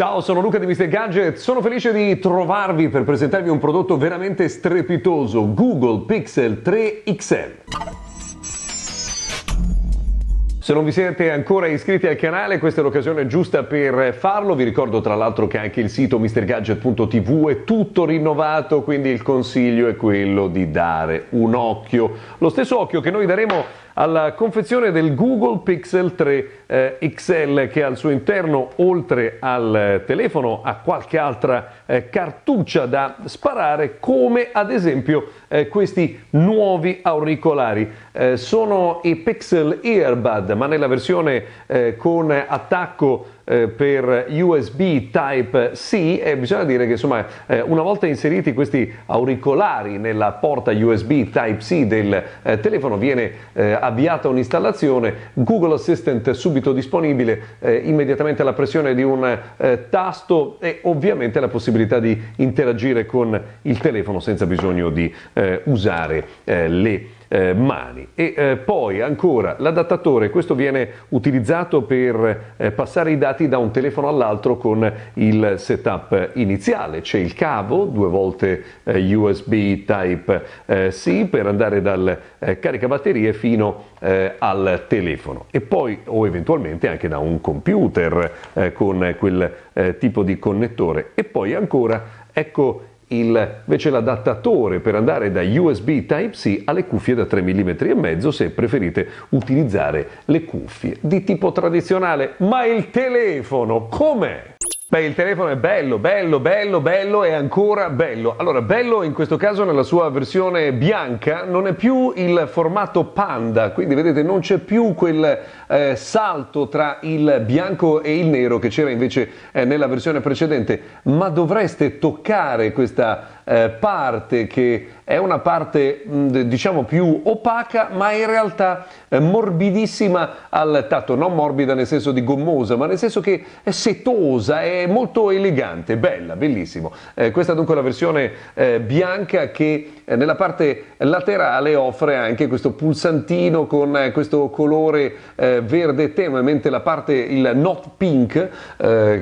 Ciao, sono Luca di Mr. Gadget, sono felice di trovarvi per presentarvi un prodotto veramente strepitoso, Google Pixel 3 XL. Se non vi siete ancora iscritti al canale, questa è l'occasione giusta per farlo. Vi ricordo tra l'altro che anche il sito mrgadget.tv è tutto rinnovato, quindi il consiglio è quello di dare un occhio. Lo stesso occhio che noi daremo alla confezione del Google Pixel 3 eh, XL che al suo interno oltre al telefono ha qualche altra eh, cartuccia da sparare come ad esempio eh, questi nuovi auricolari. Eh, sono i Pixel Earbud ma nella versione eh, con attacco eh, per USB Type-C e bisogna dire che insomma eh, una volta inseriti questi auricolari nella porta USB Type-C del eh, telefono viene avviata un'installazione, Google Assistant subito disponibile, immediatamente alla pressione di un tasto e ovviamente la possibilità di interagire con il telefono senza bisogno di usare le eh, mani. E eh, poi ancora l'adattatore, questo viene utilizzato per eh, passare i dati da un telefono all'altro con il setup iniziale. C'è il cavo, due volte eh, USB Type-C eh, per andare dal eh, caricabatterie fino al telefono e poi o eventualmente anche da un computer con quel tipo di connettore e poi ancora ecco il, invece l'adattatore per andare da USB Type-C alle cuffie da 3 mm e mezzo se preferite utilizzare le cuffie di tipo tradizionale. Ma il telefono com'è? Beh, il telefono è bello, bello, bello, bello e ancora bello. Allora, bello in questo caso nella sua versione bianca non è più il formato panda, quindi vedete non c'è più quel eh, salto tra il bianco e il nero che c'era invece eh, nella versione precedente, ma dovreste toccare questa eh, parte che è una parte mh, diciamo più opaca ma in realtà eh, morbidissima al tatto, non morbida nel senso di gommosa ma nel senso che è setosa, è molto elegante, bella, bellissimo. Eh, questa è dunque la versione eh, bianca che nella parte laterale offre anche questo pulsantino con questo colore verde tenue mentre la parte, il Not Pink,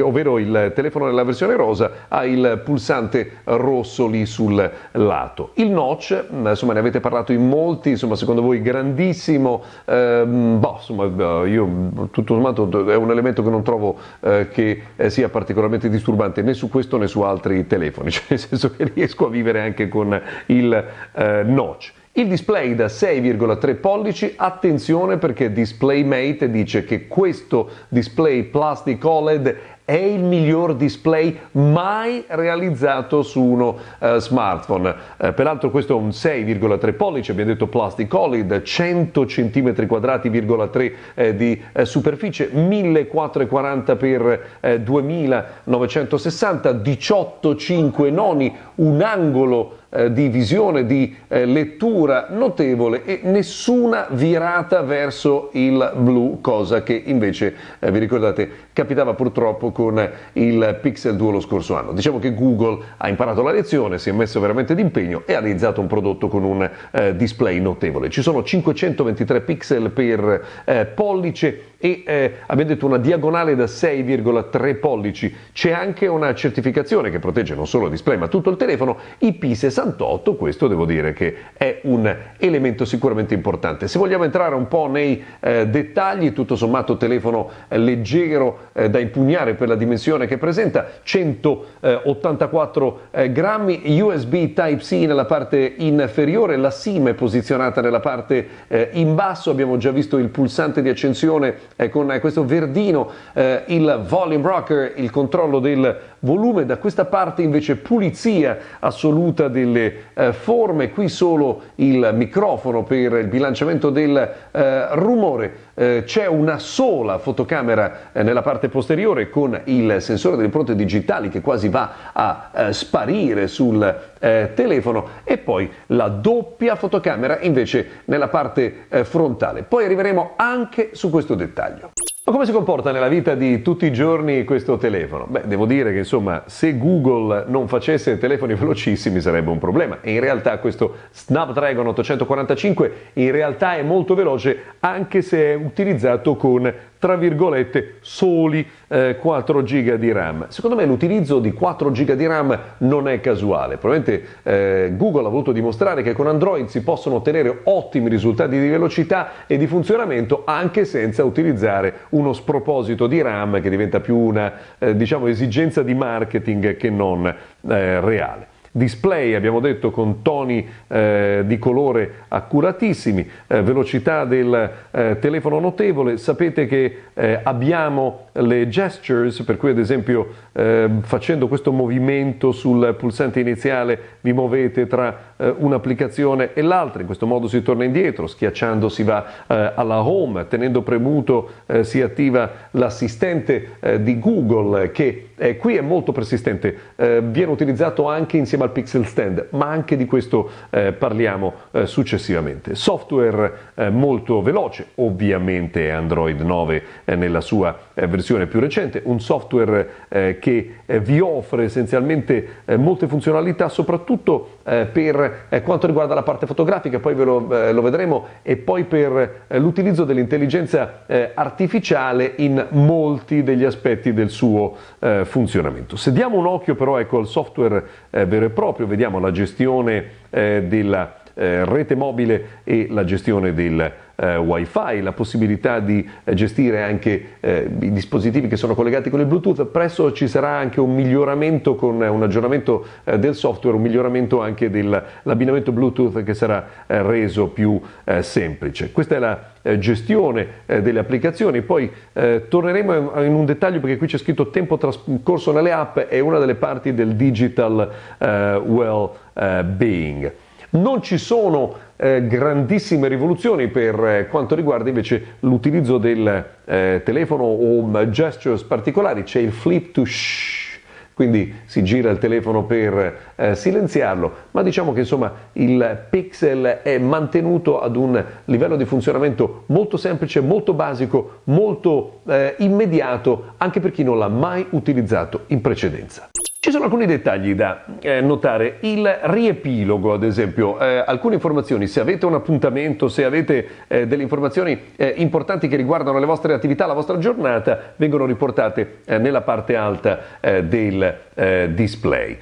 ovvero il telefono nella versione rosa, ha il pulsante rosso lì sul lato. Il notch, mm, insomma ne avete parlato in molti, insomma secondo voi grandissimo, ehm, boh, insomma io tutto sommato è un elemento che non trovo eh, che eh, sia particolarmente disturbante né su questo né su altri telefoni, cioè nel senso che riesco a vivere anche con il eh, notch. Il display da 6,3 pollici, attenzione perché DisplayMate dice che questo display Plastic OLED è il miglior display mai realizzato su uno uh, smartphone. Uh, peraltro questo è un 6,3 pollici, abbiamo detto plastic OLED, 100 cm quadrati,3 eh, di eh, superficie, 1440 x 2960, 18,5 noni, un angolo eh, di visione, di eh, lettura notevole e nessuna virata verso il blu, cosa che invece, eh, vi ricordate, capitava purtroppo con il Pixel 2 lo scorso anno. Diciamo che Google ha imparato la lezione, si è messo veramente d'impegno e ha realizzato un prodotto con un eh, display notevole. Ci sono 523 pixel per eh, pollice e eh, abbiamo detto una diagonale da 6,3 pollici. C'è anche una certificazione che protegge non solo il display ma tutto il telefono IP68, questo devo dire che è un elemento sicuramente importante. Se vogliamo entrare un po' nei eh, dettagli, tutto sommato telefono eh, leggero eh, da impugnare per la dimensione che presenta, 184 eh, grammi, USB Type-C nella parte inferiore, la SIM è posizionata nella parte eh, in basso, abbiamo già visto il pulsante di accensione eh, con questo verdino, eh, il volume rocker, il controllo del volume, da questa parte invece pulizia assoluta delle eh, forme, qui solo il microfono per il bilanciamento del eh, rumore, eh, c'è una sola fotocamera eh, nella parte posteriore con il sensore delle impronte digitali che quasi va a eh, sparire sul eh, telefono e poi la doppia fotocamera invece nella parte frontale. Poi arriveremo anche su questo dettaglio. Ma come si comporta nella vita di tutti i giorni questo telefono? Beh, devo dire che insomma, se Google non facesse telefoni velocissimi sarebbe un problema in realtà questo Snapdragon 845 in realtà è molto veloce anche se è utilizzato con tra virgolette, soli eh, 4 GB di RAM. Secondo me l'utilizzo di 4 GB di RAM non è casuale. Probabilmente eh, Google ha voluto dimostrare che con Android si possono ottenere ottimi risultati di velocità e di funzionamento anche senza utilizzare uno sproposito di RAM che diventa più una eh, diciamo, esigenza di marketing che non eh, reale display, abbiamo detto con toni eh, di colore accuratissimi, eh, velocità del eh, telefono notevole, sapete che eh, abbiamo le gestures, per cui ad esempio ehm, facendo questo movimento sul pulsante iniziale vi muovete tra eh, un'applicazione e l'altra, in questo modo si torna indietro, schiacciando si va eh, alla home, tenendo premuto si attiva l'assistente di Google che qui è molto persistente, viene utilizzato anche insieme al Pixel Stand, ma anche di questo eh, parliamo eh, successivamente. Software eh, molto veloce, ovviamente Android 9 eh, nella sua versione più recente, un software eh, che vi offre essenzialmente molte funzionalità, soprattutto per quanto riguarda la parte fotografica, poi ve lo, lo vedremo, e poi per l'utilizzo dell'intelligenza artificiale in molti degli aspetti del suo funzionamento. Se diamo un occhio però ecco, al software vero e proprio, vediamo la gestione eh, della eh, rete mobile e la gestione del eh, wifi, la possibilità di eh, gestire anche eh, i dispositivi che sono collegati con il Bluetooth, presto ci sarà anche un miglioramento con un aggiornamento eh, del software, un miglioramento anche dell'abbinamento Bluetooth che sarà eh, reso più eh, semplice. Questa è la gestione delle applicazioni, poi torneremo in un dettaglio perché qui c'è scritto tempo trascorso nelle app, è una delle parti del digital well-being. Non ci sono eh, grandissime rivoluzioni per eh, quanto riguarda invece l'utilizzo del eh, telefono o gestures particolari, c'è il flip to shh quindi si gira il telefono per eh, silenziarlo, ma diciamo che insomma il Pixel è mantenuto ad un livello di funzionamento molto semplice, molto basico, molto eh, immediato anche per chi non l'ha mai utilizzato in precedenza. Ci sono alcuni dettagli da eh, notare, il riepilogo ad esempio, eh, alcune informazioni, se avete un appuntamento, se avete eh, delle informazioni eh, importanti che riguardano le vostre attività, la vostra giornata, vengono riportate eh, nella parte alta eh, del display.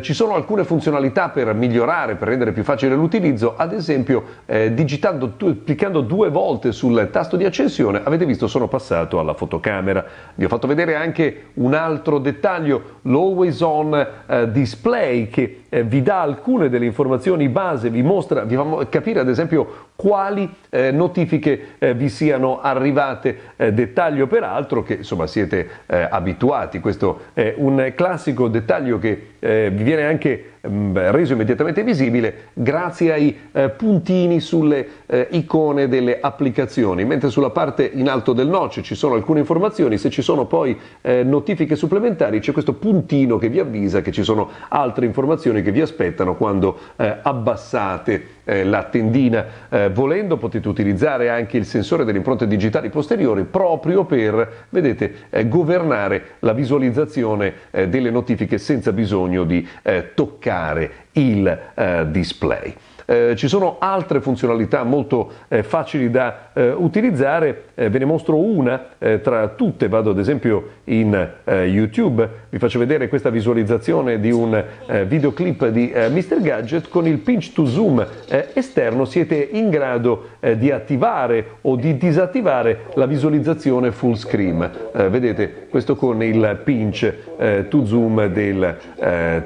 ci sono alcune funzionalità per migliorare, per rendere più facile l'utilizzo, ad esempio digitando, cliccando due volte sul tasto di accensione, avete visto sono passato alla fotocamera. Vi ho fatto vedere anche un altro dettaglio, l'Always on eh, display che eh, vi dà alcune delle informazioni base, vi mostra, vi fa capire ad esempio quali eh, notifiche eh, vi siano arrivate, eh, dettaglio. Peraltro che insomma siete eh, abituati, questo è un classico dettaglio che eh, vi viene anche mh, mm, reso immediatamente visibile grazie ai eh, puntini sulle icone delle applicazioni, mentre sulla parte in alto del noce ci sono alcune informazioni, se ci sono poi notifiche supplementari c'è questo puntino che vi avvisa che ci sono altre informazioni che vi aspettano quando abbassate la tendina volendo potete utilizzare anche il sensore delle impronte digitali posteriori proprio per, vedete, eh, governare la visualizzazione eh, delle notifiche senza bisogno di eh, toccare il eh, display. Eh, ci sono altre funzionalità molto eh, facili da eh, utilizzare, eh, ve ne mostro una eh, tra tutte, vado ad esempio in YouTube, vi faccio vedere questa visualizzazione di un videoclip di Mr. Gadget, con il pinch to zoom esterno siete in grado di attivare o di disattivare la visualizzazione full screen. vedete questo con il pinch to zoom del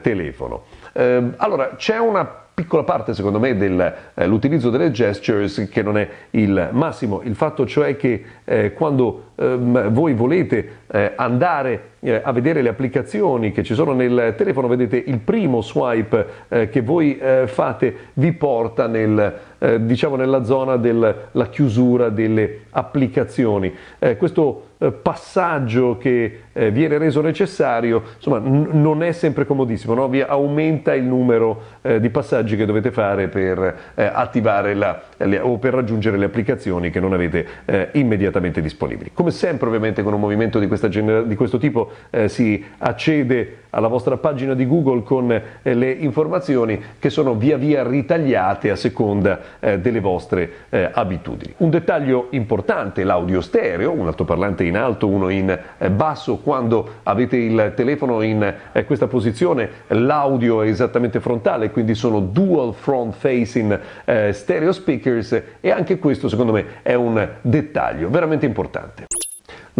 telefono. Ehm, allora, c'è una piccola parte secondo me dell'utilizzo eh, delle gestures che non è il massimo, il fatto cioè che eh, quando ehm, voi volete eh, andare eh, a vedere le applicazioni che ci sono nel telefono, vedete il primo swipe eh, che voi eh, fate vi porta nel, diciamo nella zona della chiusura delle applicazioni. questo passaggio che viene reso necessario insomma, non è sempre comodissimo, no? vi aumenta il numero eh, di passaggi che dovete fare per eh, attivare la, le, o per raggiungere le applicazioni che non avete eh, immediatamente disponibili. Come sempre ovviamente con un movimento di, di questo tipo eh, si accede alla vostra pagina di Google con eh, le informazioni che sono via via ritagliate a seconda delle vostre abitudini. Un dettaglio importante, l'audio stereo, un altoparlante in alto, uno in basso, quando avete il telefono in questa posizione l'audio è esattamente frontale, quindi sono dual front facing eh, stereo speakers e anche questo secondo me è un dettaglio veramente importante.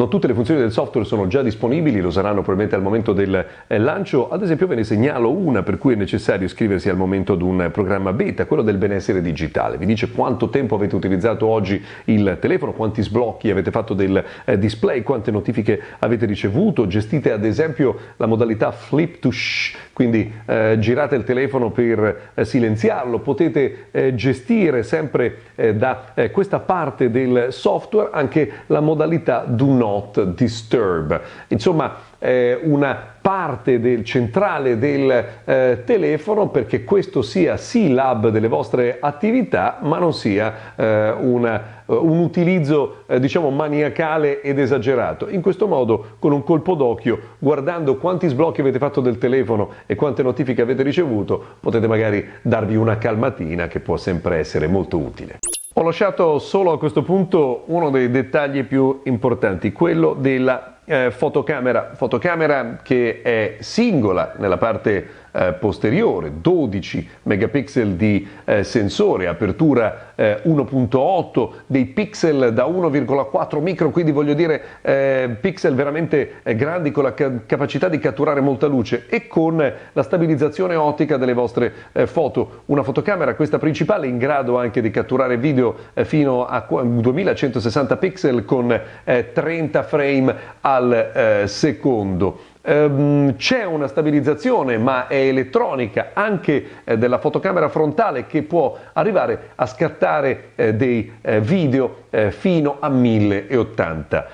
Non tutte le funzioni del software sono già disponibili, lo saranno probabilmente al momento del eh, lancio, ad esempio ve ne segnalo una per cui è necessario iscriversi al momento di un programma beta, quello del benessere digitale, vi dice quanto tempo avete utilizzato oggi il telefono, quanti sblocchi avete fatto del eh, display, quante notifiche avete ricevuto, gestite ad esempio la modalità flip to shh, quindi eh, girate il telefono per eh, silenziarlo, potete eh, gestire sempre eh, da questa parte del software anche la modalità do not disturb. Insomma, eh, una parte del centrale del eh, telefono perché questo sia sì l'hub delle vostre attività ma non sia eh, una, eh, un utilizzo eh, diciamo maniacale ed esagerato. In questo modo con un colpo d'occhio guardando quanti sblocchi avete fatto del telefono e quante notifiche avete ricevuto potete magari darvi una calmatina che può sempre essere molto utile. Ho lasciato solo a questo punto uno dei dettagli più importanti, quello della eh, fotocamera, fotocamera che è singola nella parte eh, posteriore, 12 megapixel di eh, sensore, apertura 1.8, eh, dei pixel da 1,4 micro, quindi voglio dire eh, pixel veramente eh, grandi con la ca- capacità di catturare molta luce e con la stabilizzazione ottica delle vostre foto. Una fotocamera, questa principale, in grado anche di catturare video fino a 2160 pixel con 30 frame al secondo. Ehm, c'è una stabilizzazione, ma è elettronica, anche eh, della fotocamera frontale che può arrivare a scattare eh, dei eh, video fino a 1080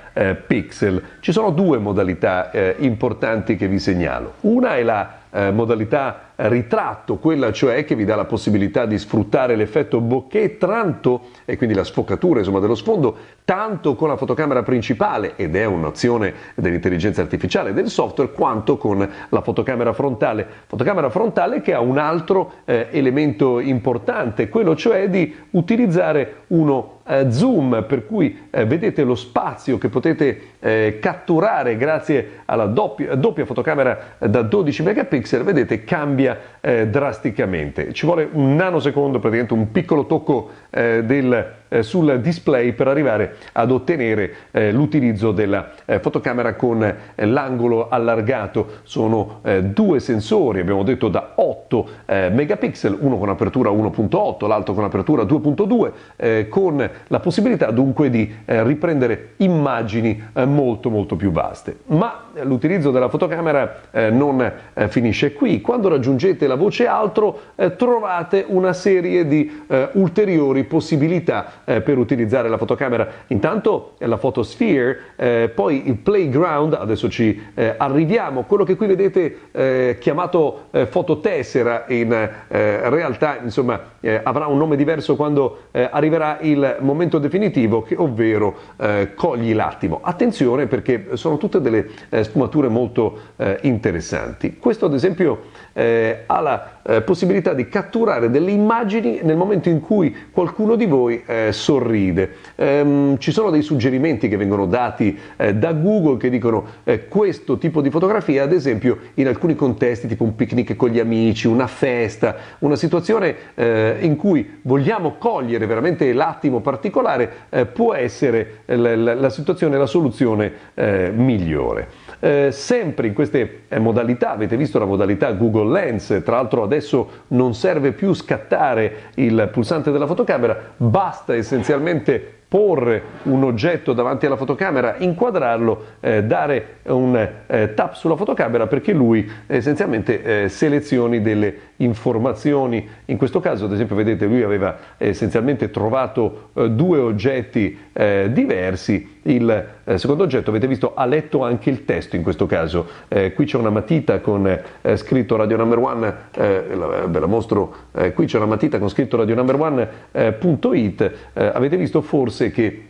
pixel. Ci sono due modalità importanti che vi segnalo. Una è la modalità ritratto, quella cioè che vi dà la possibilità di sfruttare l'effetto bokeh tanto, e quindi la sfocatura insomma, dello sfondo, tanto con la fotocamera principale, ed è un'azione dell'intelligenza artificiale del software, quanto con la fotocamera frontale. Fotocamera frontale che ha un altro eh, elemento importante, quello cioè di utilizzare uno eh, zoom, per cui eh, vedete lo spazio che potete eh, catturare grazie alla doppia, doppia fotocamera da 12 megapixel, vedete cambia eh, drasticamente. Ci vuole un nanosecondo, praticamente un piccolo tocco eh, del eh, sul display per arrivare ad ottenere eh, l'utilizzo della eh, fotocamera con eh, l'angolo allargato. Sono eh, due sensori, abbiamo detto da 8 eh, megapixel, uno con apertura 1.8, l'altro con apertura 2.2, con la possibilità dunque di riprendere immagini molto molto più vaste. Ma l'utilizzo della fotocamera non finisce qui. Quando raggiungete la voce altro trovate una serie di ulteriori possibilità eh, per utilizzare la fotocamera. Intanto la Photosphere, eh, poi il Playground, adesso ci eh, arriviamo, quello che qui vedete eh, chiamato eh, fototessera in eh, realtà insomma avrà un nome diverso quando arriverà il momento definitivo, che, ovvero cogli l'attimo. Attenzione perché sono tutte delle sfumature molto interessanti. Questo ad esempio ha la possibilità di catturare delle immagini nel momento in cui qualcuno di voi eh, sorride. Ehm, ci sono dei suggerimenti che vengono dati eh, da Google che dicono eh, questo tipo di fotografia, ad esempio in alcuni contesti, tipo un picnic con gli amici, una festa, una situazione eh, in cui vogliamo cogliere veramente l'attimo particolare, eh, può essere la, la, la situazione, la soluzione eh, migliore. Eh, sempre in queste eh, modalità, avete visto la modalità Google Lens, tra l'altro adesso non serve più scattare il pulsante della fotocamera, basta essenzialmente porre un oggetto davanti alla fotocamera, inquadrarlo, eh, dare un eh, tap sulla fotocamera perché lui essenzialmente eh, selezioni delle informazioni. In questo caso, ad esempio, vedete, lui aveva essenzialmente trovato eh, due oggetti diversi il eh, secondo oggetto, avete visto, ha letto anche il testo in questo caso. Eh, qui c'è una matita con eh, scritto Radio Number One, eh, ve la mostro, eh, qui c'è una matita con scritto Radio Number One.it. avete visto forse che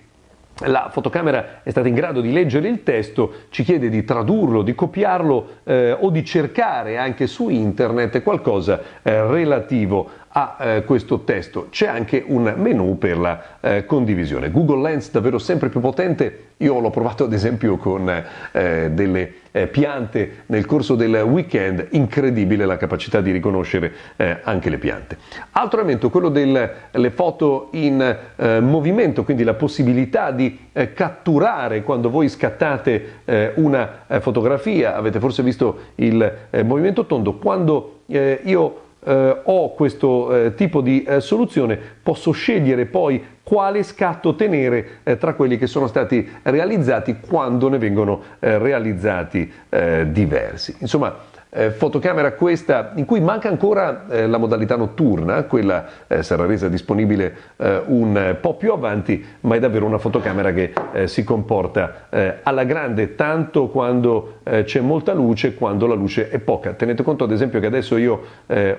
la fotocamera è stata in grado di leggere il testo, ci chiede di tradurlo, di copiarlo eh, o di cercare anche su internet qualcosa eh, relativo a eh, questo testo. C'è anche un menu per la eh, condivisione. Google Lens davvero sempre più potente, io l'ho provato ad esempio con eh, delle eh, piante nel corso del weekend, incredibile la capacità di riconoscere eh, anche le piante. Altro elemento, quello delle foto in eh, movimento, quindi la possibilità di catturare quando voi scattate una fotografia, avete forse visto il movimento tondo, quando io eh, ho questo eh, tipo di eh, soluzione, posso scegliere poi quale scatto tenere eh, tra quelli che sono stati realizzati quando ne vengono eh, realizzati eh, diversi. Insomma, eh, fotocamera questa in cui manca ancora eh, la modalità notturna, quella eh, sarà resa disponibile eh, un po' più avanti, ma è davvero una fotocamera che eh, si comporta eh, alla grande tanto quando c'è molta luce quando la luce è poca. Tenete conto ad esempio che adesso io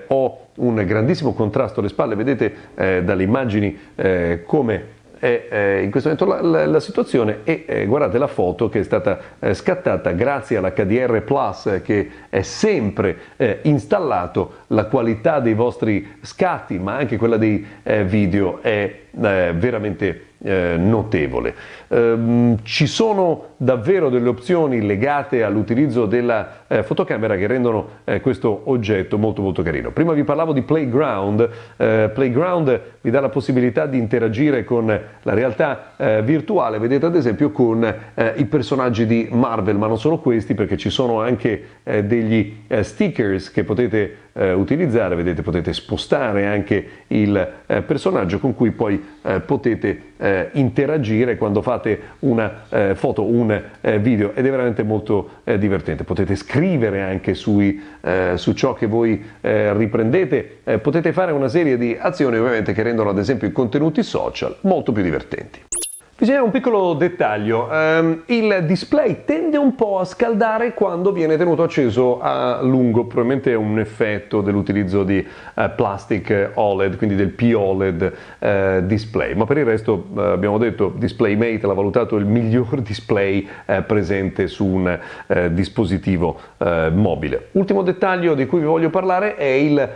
ho un grandissimo contrasto alle spalle, vedete dalle immagini come è eh, in questo momento la, la, la situazione e eh, guardate la foto che è stata eh, scattata grazie all'HDR Plus che è sempre eh, installato, la qualità dei vostri scatti ma anche quella dei eh, video è eh, veramente eh, notevole. Eh, ci sono davvero delle opzioni legate all'utilizzo della eh, fotocamera che rendono eh, questo oggetto molto molto carino. Prima vi parlavo di Playground, eh, Playground vi dà la possibilità di interagire con la realtà eh, virtuale, vedete ad esempio con i personaggi di Marvel, ma non solo questi perché ci sono anche degli stickers che potete utilizzare, vedete potete spostare anche il personaggio con cui poi potete eh, interagire quando fate una eh, foto, un eh, video ed è veramente molto eh, divertente. Potete scrivere anche sui, eh, su ciò che voi eh, riprendete, potete fare una serie di azioni ovviamente che rendono ad esempio i contenuti social molto più divertenti. Bisogna un piccolo dettaglio, um, il display tende un po' a scaldare quando viene tenuto acceso a lungo, probabilmente è un effetto dell'utilizzo di uh, plastic OLED, quindi del POLED uh, display, ma per il resto uh, abbiamo detto DisplayMate l'ha valutato il miglior display presente su un dispositivo mobile. Ultimo dettaglio di cui vi voglio parlare è il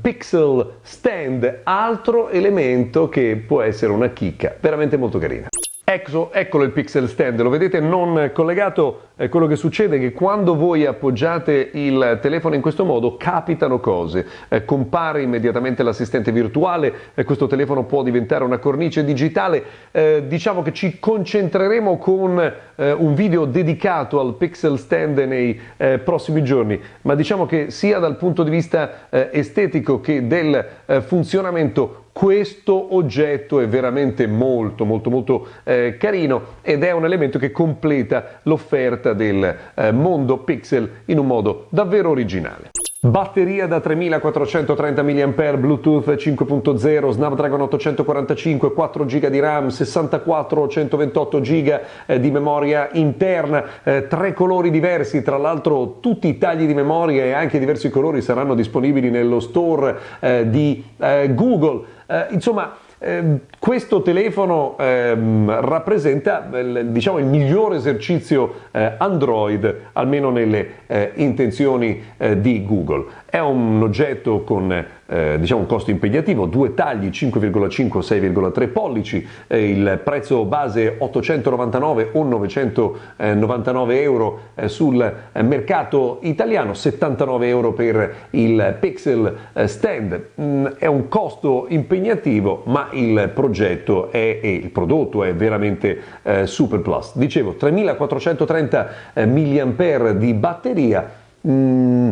Pixel Stand, altro elemento che può essere una chicca, veramente molto carino carina. Ecco, eccolo il pixel stand, lo vedete non collegato, eh, quello che succede è che quando voi appoggiate il telefono in questo modo capitano cose, eh, compare immediatamente l'assistente virtuale, eh, questo telefono può diventare una cornice digitale, eh, diciamo che ci concentreremo con eh, un video dedicato al pixel stand nei eh, prossimi giorni, ma diciamo che sia dal punto di vista estetico che del funzionamento questo oggetto è veramente molto molto molto eh, carino ed è un elemento che completa l'offerta del eh, mondo Pixel in un modo davvero originale. Batteria da 3430 mAh, Bluetooth 5.0, Snapdragon 845, 4 GB di RAM, 64 o 128 GB di memoria interna, eh, tre colori diversi, tra l'altro tutti i tagli di memoria e anche diversi colori saranno disponibili nello store eh, di eh, Google. Eh, insomma, eh, questo telefono eh, rappresenta diciamo, il migliore esercizio eh, Android, almeno nelle eh, intenzioni eh, di Google. È un oggetto con eh, diciamo un costo impegnativo, due tagli 5,5 6,3 pollici, eh, il prezzo base 899 o 999 euro eh, sul eh, mercato italiano, 79 euro per il Pixel eh, Stand. Mm, è un costo impegnativo, ma il progetto è, e il prodotto è veramente eh, super plus. Dicevo 3430 mAh di batteria. Mm,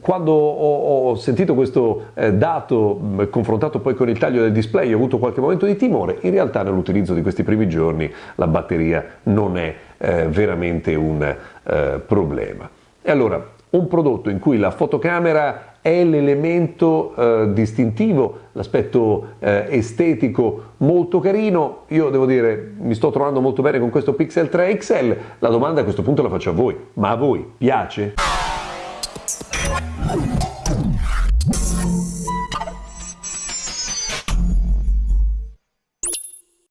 quando ho, sentito questo eh, dato mh, confrontato poi con il taglio del display ho avuto qualche momento di timore, in realtà nell'utilizzo di questi primi giorni la batteria non è eh, veramente un eh, problema. E allora, un prodotto in cui la fotocamera è l'elemento eh, distintivo, l'aspetto eh, estetico molto carino. Io devo dire, mi sto trovando molto bene con questo Pixel 3 XL. La domanda a questo punto la faccio a voi, ma a voi piace?